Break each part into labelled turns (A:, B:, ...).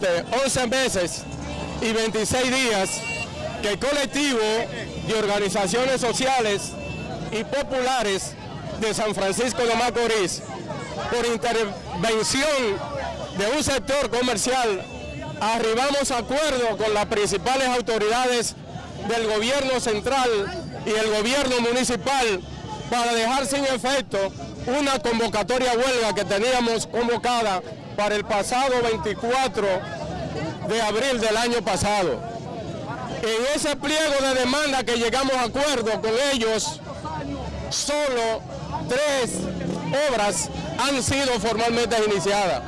A: 12 meses y 26 días que el colectivo de organizaciones sociales y populares de San Francisco de Macorís, por intervención de un sector comercial, arribamos a acuerdo con las principales autoridades del gobierno central y el gobierno municipal para dejar sin efecto una convocatoria huelga que teníamos convocada para el pasado 24 de abril del año pasado. En ese pliego de demanda que llegamos a acuerdo con ellos, solo tres obras han sido formalmente iniciadas,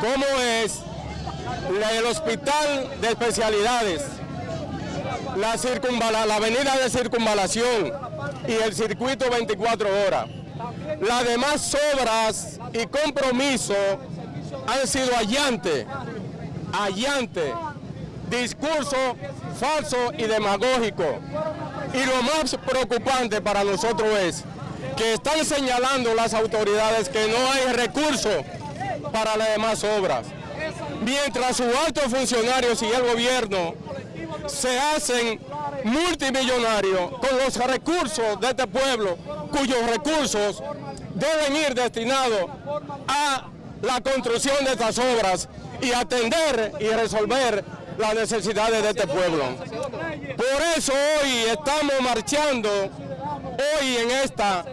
A: como es del Hospital de Especialidades, la, la avenida de circunvalación y el circuito 24 horas. Las demás obras y compromisos han sido allante, allante, discurso falso y demagógico. Y lo más preocupante para nosotros es que están señalando las autoridades que no hay recursos para las demás obras. Mientras sus altos funcionarios y el gobierno se hacen multimillonarios con los recursos de este pueblo, cuyos recursos deben ir destinados a la construcción de estas obras y atender y resolver las necesidades de este pueblo. Por eso hoy estamos marchando, hoy en esta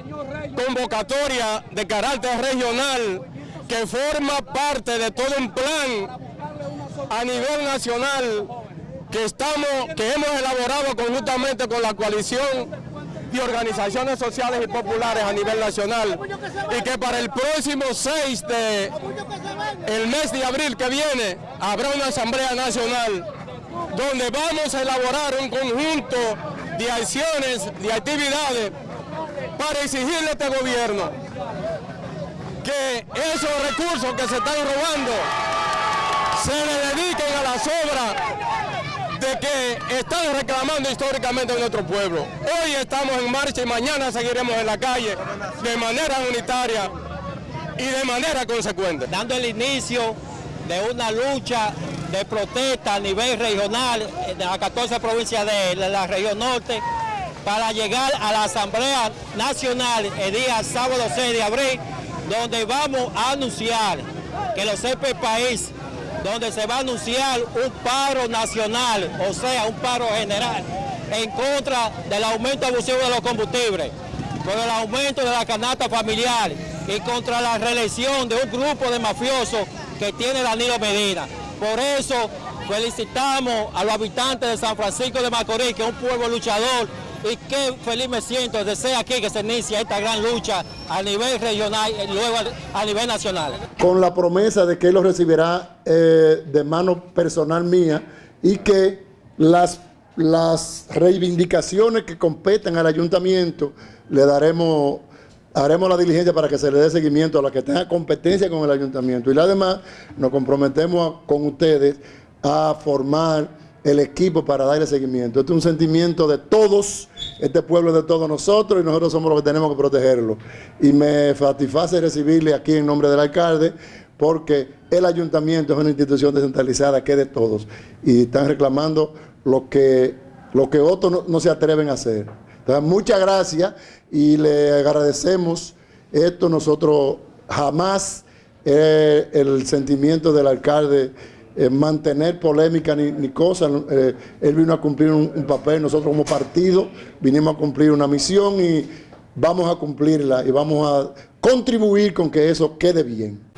A: convocatoria de carácter regional que forma parte de todo un plan a nivel nacional que, estamos, que hemos elaborado conjuntamente con la coalición de organizaciones sociales y populares a nivel nacional y que para el próximo 6 de el mes de abril que viene habrá una asamblea nacional donde vamos a elaborar un conjunto de acciones, de actividades para exigirle a este gobierno que esos recursos que se están robando se le dediquen a las obras que están reclamando históricamente en nuestro pueblo. Hoy estamos en marcha y mañana seguiremos en la calle de manera unitaria y de manera consecuente.
B: Dando el inicio de una lucha de protesta a nivel regional de las 14 provincias de la región norte para llegar a la Asamblea Nacional el día sábado 6 de abril, donde vamos a anunciar que los CP País donde se va a anunciar un paro nacional, o sea, un paro general, en contra del aumento abusivo de los combustibles, con el aumento de la canasta familiar y contra la reelección de un grupo de mafiosos que tiene Danilo Medina. Por eso felicitamos a los habitantes de San Francisco de Macorís, que es un pueblo luchador, y qué feliz me siento de ser aquí que se inicia esta gran lucha a nivel regional y luego a nivel nacional.
C: Con la promesa de que él lo recibirá eh, de mano personal mía y que las, las reivindicaciones que competen al ayuntamiento le daremos haremos la diligencia para que se le dé seguimiento a la que tenga competencia con el ayuntamiento. Y además nos comprometemos con ustedes a formar el equipo para darle seguimiento. Este es un sentimiento de todos, este pueblo es de todos nosotros y nosotros somos los que tenemos que protegerlo. Y me satisface recibirle aquí en nombre del alcalde porque el ayuntamiento es una institución descentralizada que es de todos y están reclamando lo que, lo que otros no, se atreven a hacer. Entonces, muchas gracias y le agradecemos esto. Nosotros jamás eh, el sentimiento del alcalde eh, mantener polémica ni, ni cosas. Eh, él vino a cumplir un, un, papel, nosotros como partido vinimos a cumplir una misión y vamos a cumplirla y vamos a contribuir con que eso quede bien.